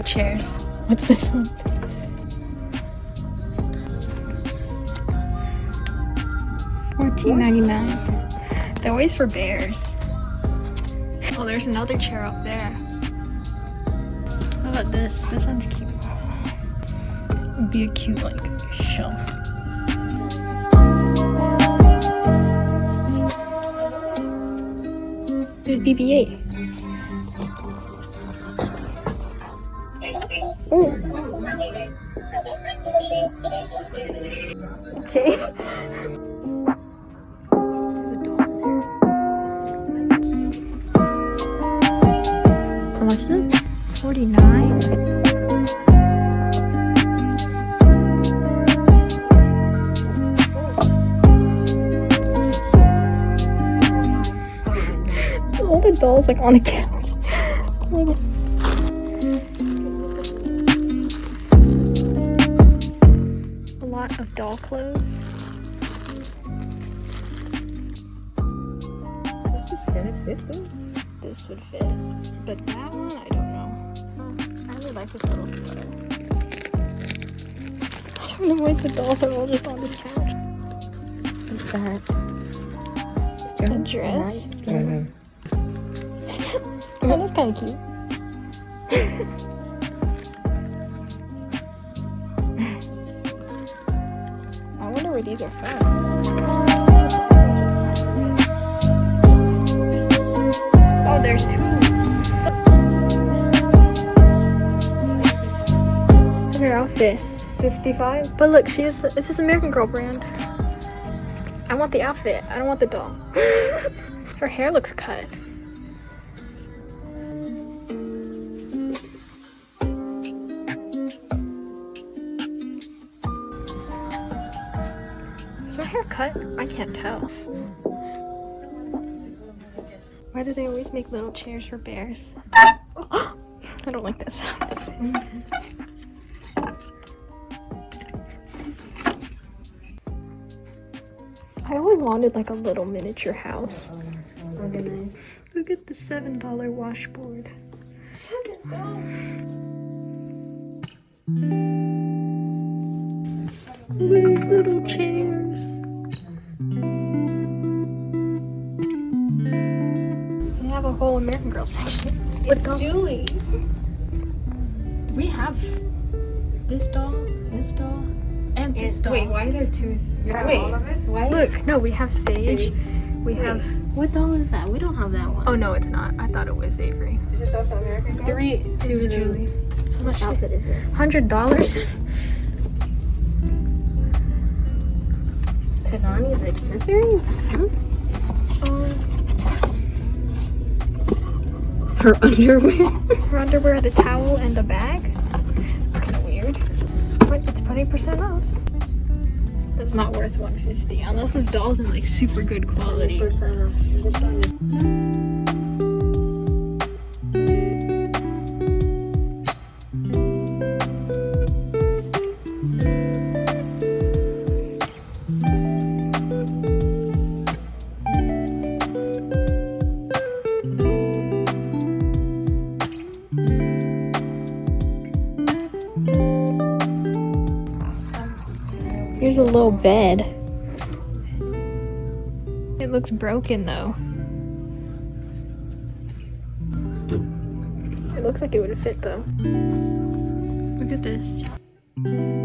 chairs. What's this one? Fourteen ninety nine. They're always for bears. Oh, there's another chair up there. How about this? This one's cute. It'd be a cute like shelf. There's BB-8. It? 49 All the dolls like on the couch. lot of doll clothes. This is gonna fit though. This would fit. But that one, I don't know. I really like this little sweater. I don't know why the dolls are all just on this couch. What's that? A dress? Mm-hmm. Oh, that's kind of cute. These are from. Oh, there's two. Look at her outfit. 55. But look, she is. This is American Girl brand. I want the outfit. I don't want the doll. her hair looks cut. Cut? I can't tell. Why do they always make little chairs for bears? I don't like this. I always wanted like a little miniature house. Organized. Look at the seven dollar washboard. These little chairs. Girl section. With dolls. Julie. We have this doll, this doll, and this doll. Wait, why is there two? You have Wait, all of it? why? Look, no, we have Sage. We Wait. have. What doll is that? We don't have that one. Oh no, it's not. I thought it was Avery. Is this also American Girl? Three two, Zero. Julie. How much? outfit is it? Hundred dollars. Kanani's accessories? Hmm? Her underwear? Her underwear, the towel, and the bag. Kind of weird. But it's twenty percent off. That's not worth one fifty unless this doll's in like super good quality. Here's a little bed. It looks broken though. It looks like it would fit though. Look at this.